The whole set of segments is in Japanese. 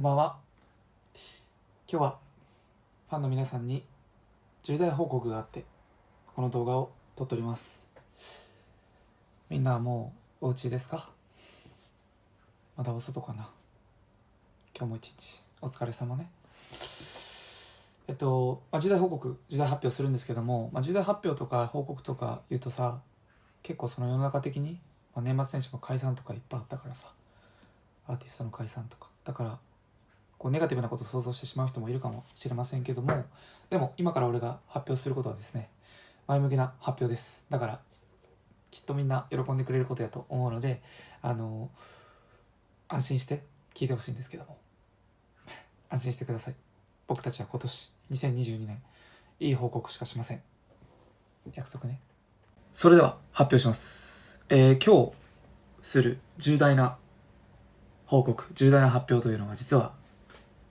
こんばんは。今日はファンの皆さんに重大報告があってこの動画を撮っております。みんなはもうお家ですか？まだお外かな？今日も一日。お疲れ様ね。えっと、まあ、重大報告重大発表するんですけども、まあ、重大発表とか報告とか言うとさ結構その世の中的に、まあ、年末年始も解散とかいっぱいあったからさアーティストの解散とか。だからこうネガティブなことを想像してしまう人もいるかもしれませんけどもでも今から俺が発表することはですね前向きな発表です。だからきっとみんな喜んでくれることやと思うのであの安心して聞いてほしいんですけども。安心してください。僕たちは今年2022年いい報告しかしません。約束ね。それでは発表します。えー、今日する重大な報告重大な発表というのが実は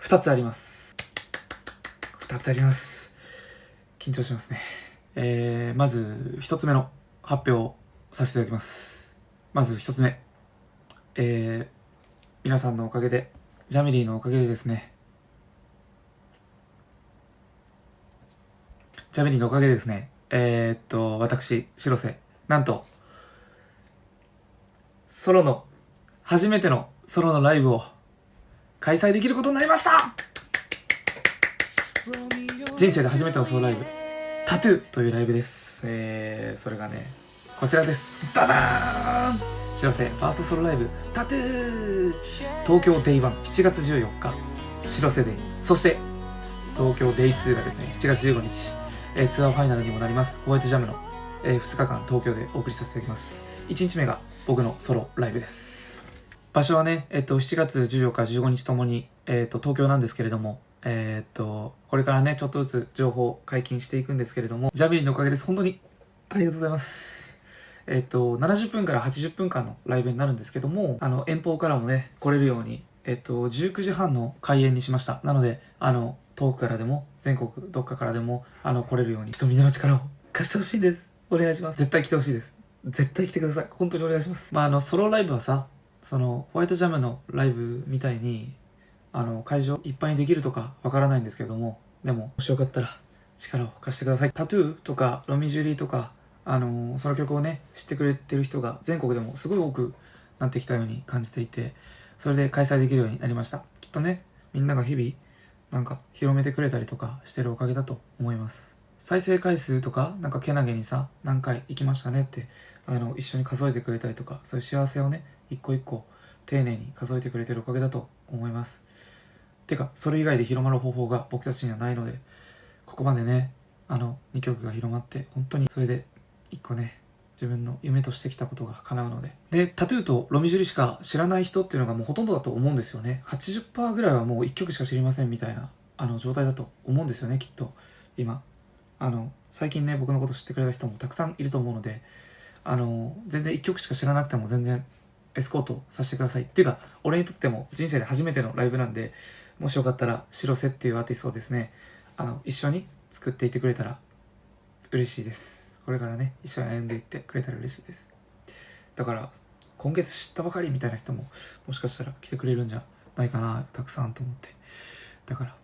2つあります。2つあります。緊張しますね。えー、まず1つ目の発表をさせていただきます。まず1つ目。えー、皆さんのおかげでジャミリーのおかげでですね。ジャミリーのおかげでですね。えー、っと私白瀬。なんとソロの初めてのソロのライブを開催できることになりました。人生で初めてのソロライブタトゥーというライブです。えー、それがねこちらです。ダダーン。知らせファーストソロライブタトゥー。東京デイ1 7月14日。白瀬デイ。そして東京デイ2がですね7月15日、えー、ツアーファイナルにもなります。ホワイトジャムの、えー、2日間東京でお送りさせていただきます。1日目が僕のソロライブです。場所はね、えっと、7月14日、15日ともに、えっと、東京なんですけれども、えっと、これからね、ちょっとずつ情報解禁していくんですけれども、ジャビリのおかげです。本当に、ありがとうございます。えっと、70分から80分間のライブになるんですけども、あの、遠方からもね、来れるように、えっと、19時半の開演にしました。なので、あの、遠くからでも、全国どっかからでも、あの、来れるように、ちょっとみんなの力を貸してほしいんです。お願いします。絶対来てほしいです。絶対来てください。本当にお願いします。まあ、あの、ソロライブはさ、そのホワイトジャムのライブみたいにあの会場いっぱいにできるとかわからないんですけどもでももしよかったら力を貸してください。タトゥーとかロミジュリーとかあのその曲をね知ってくれてる人が全国でもすごい多くなってきたように感じていてそれで開催できるようになりました。きっとねみんなが日々なんか広めてくれたりとかしてるおかげだと思います。再生回数とかなんかけなげにさ何回行きましたねってあの一緒に数えてくれたりとかそういう幸せをね一個一個丁寧に数えてくれてるおかげだと思います。てかそれ以外で広まる方法が僕たちにはないのでここまでねあの2曲が広まって本当にそれで1個ね自分の夢としてきたことが叶うので。でタトゥーとロミジュリしか知らない人っていうのがもうほとんどだと思うんですよね。80%ぐらいはもう1曲しか知りませんみたいなあの状態だと思うんですよねきっと今。あの最近ね僕のこと知ってくれた人もたくさんいると思うのであの全然1曲しか知らなくても全然エスコートさせてください。っていうか俺にとっても人生で初めてのライブなんでもしよかったら白瀬っていうアーティストをですねあの一緒に作っていてくれたら嬉しいです。これからね一緒に歩んでいってくれたら嬉しいです。だから今月知ったばかりみたいな人ももしかしたら来てくれるんじゃないかなたくさんと思って。だから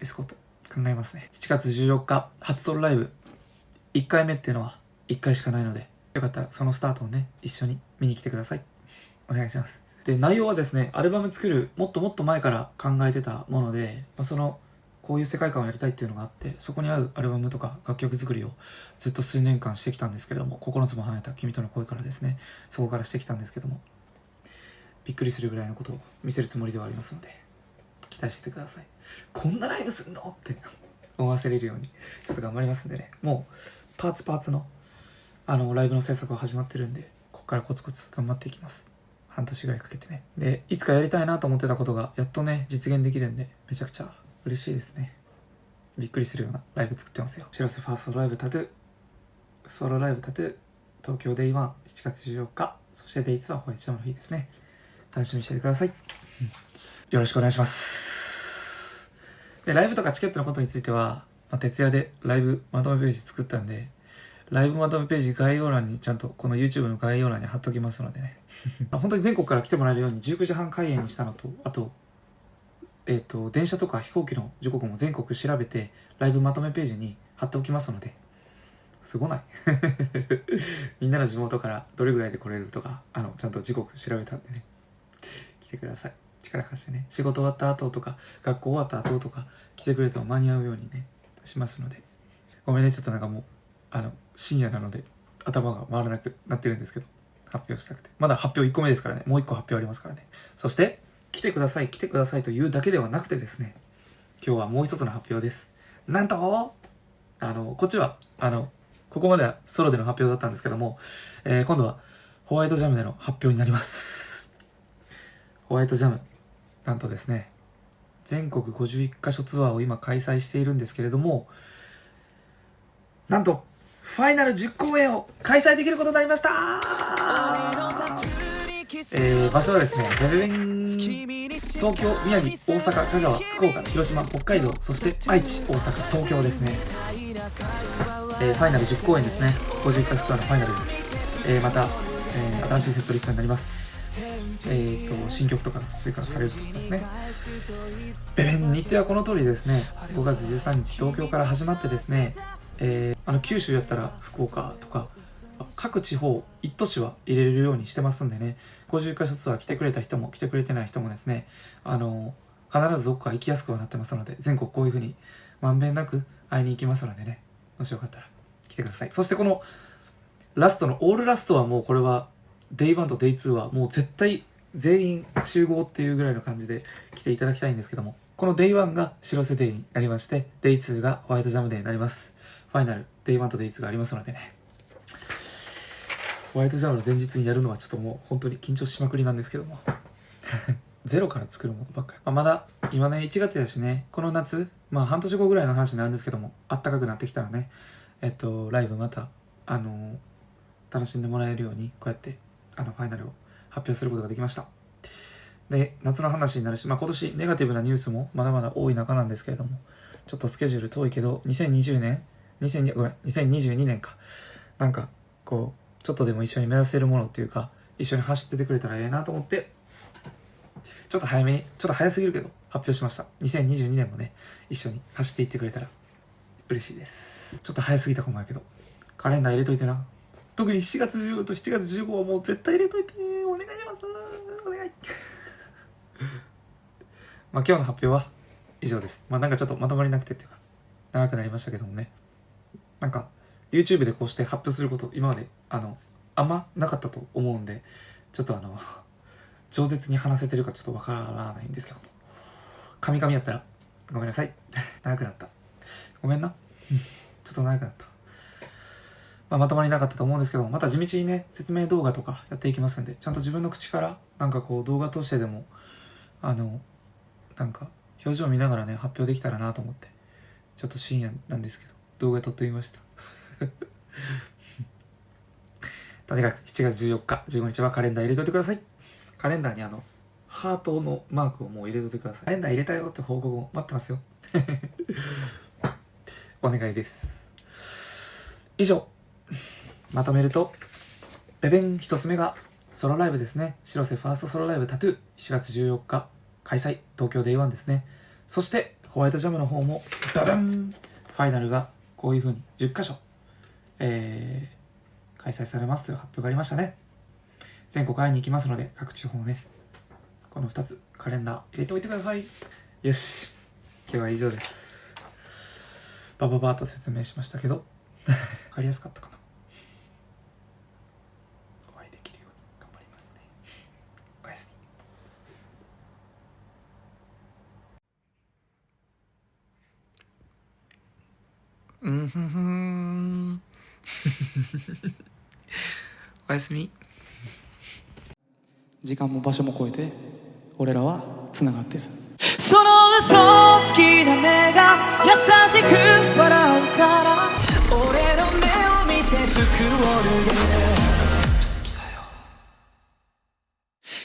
エスコート考えますね。7月14日初ソロライブ。1回目っていうのは1回しかないのでよかったらそのスタートをね一緒に見に来てください。お願いします。で、内容はですね、アルバム作るもっともっと前から考えてたもので、まあ、その、こういう世界観をやりたいっていうのがあって、そこに合うアルバムとか楽曲作りをずっと数年間してきたんですけども、9つも離れた君との声からですね、そこからしてきたんですけども、びっくりするぐらいのことを見せるつもりではありますので、期待しててください。こんなライブすんのって思わせれるように、ちょっと頑張りますんでね、もう、パーツパーツの、あの、ライブの制作が始まってるんで、ここからコツコツ頑張っていきます。半年ぐらいかけてね。で、いつかやりたいなと思ってたことが、やっとね、実現できるんで、めちゃくちゃ嬉しいですね。びっくりするようなライブ作ってますよ。白瀬ファーストライブタトゥー、ソロライブタトゥー、東京デイワン7月14日、そしてデイツーはホワイトジャムの日ですね。楽しみにしててください。うん、よろしくお願いします。で、ライブとかチケットのことについては、まあ、徹夜でライブまとめページ作ったんで、ライブまとめページ概要欄にちゃんとこの YouTube の概要欄に貼っときますのでね。本当に全国から来てもらえるように19時半開演にしたのとあとえっ、と、電車とか飛行機の時刻も全国調べて、ライブまとめページに貼っておきますので、すごない。みんなの地元からどれぐらいで来れるとか、あの、ちゃんと時刻調べたんでね、来てください。力貸してね、仕事終わった後とか、学校終わった後とか、来てくれても間に合うようにね、しますので。ごめんね、ちょっとなんかもう、あの、深夜なので、頭が回らなくなってるんですけど、発表したくて。まだ発表1個目ですからね、もう1個発表ありますからね。そして、来てください、来てくださいというだけではなくてですね、今日はもう一つの発表です。なんと、あの、こっちは、あの、ここまではソロでの発表だったんですけども、えー今度はホワイトジャムでの発表になります。ホワイトジャム、なんとですね、全国51カ所ツアーを今開催しているんですけれども、なんと、ファイナル10公演を開催できることになりましたえー、場所はですね、ベベベン、東京、宮城、大阪、香川、福岡、広島、北海道、そして愛知、大阪、東京ですね。えー、ファイナル10公演ですね。51回ツアーのファイナルです。えー、また、えー、新しいセットリストになります。えーと、新曲とかが追加されると思いますね。ベベン日程はこの通りですね、5月13日、東京から始まってですね、えー、あの、九州やったら福岡とか、各地方一都市は入れるようにしてますんでね。51箇所ツアー来てくれた人も来てくれてない人もですねあの必ずどこか行きやすくはなってますので全国こういうふうにまんべんなく会いに行きますのでね。もしよかったら来てください。そしてこのラストのオールラストはもうこれは Day1 と Day2 はもう絶対全員集合っていうぐらいの感じで来ていただきたいんですけども。この Day1 が白瀬デイになりまして Day2 がホワイトジャムデーになります。ファイナル Day1 と Day2 がありますのでね。ホワイトジャムの前日にやるのはちょっともう本当に緊張しまくりなんですけども。ゼロから作るものばっかり、まあ、まだ今ね1月やしねこの夏まあ半年後ぐらいの話になるんですけどもあったかくなってきたらねえっとライブまたあのー楽しんでもらえるようにこうやってあのファイナルを発表することができました。で夏の話になるし、まあ、今年ネガティブなニュースもまだまだ多い中なんですけれどもちょっとスケジュール遠いけど2020年2002ごめん2022年か。なんかこうちょっとでも一緒に目指せるものっていうか一緒に走っててくれたらええなと思ってちょっと早めにちょっと早すぎるけど発表しました。2022年もね一緒に走っていってくれたら嬉しいです。ちょっと早すぎたかもやけどカレンダー入れといてな。特に7月15と7月15はもう絶対入れといてお願いします。お願い。まあ今日の発表は以上です。まあなんかちょっとまとまりなくてっていうか長くなりましたけどもね。なんか YouTube でこうして発表すること今まであのあんまなかったと思うんでちょっとあの 饒舌に話せてるかちょっとわからないんですけども。カミカミやったらごめんなさい。長くなった。ごめんな。ちょっと長くなった、まあ、まとまりなかったと思うんですけどまた地道にね説明動画とかやっていきますんでちゃんと自分の口からなんかこう動画通してでもあのなんか表情見ながらね発表できたらなと思ってちょっと深夜なんですけど動画撮ってみました。とにかく7月14日15日はカレンダー入れといてください。カレンダーにあのハートのマークをもう入れといてください。カレンダー入れたよって報告を待ってますよ。お願いです。以上。まとめるとベベン一つ目がソロライブですね。白瀬ファーストソロライブタトゥー。7月14日。開催東京デイワンですね。そしてホワイトジャムの方もババン！ファイナルがこういう風に10箇所えー、開催されますという発表がありましたね。全国会いに行きますので各地方ねこの2つカレンダー入れておいてください。よし。今日は以上です。バババーと説明しましたけど 分かりやすかったかなお会いできるように頑張りますねおやすみうんふんふん。おやすみ。時間も場所も超えて俺らはつながってる。その嘘つきな目が優しく笑うから俺の目を見て服を脱げ。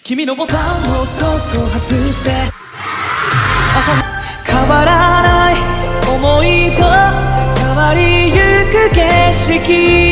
君のボタンをそっと外して。変わらな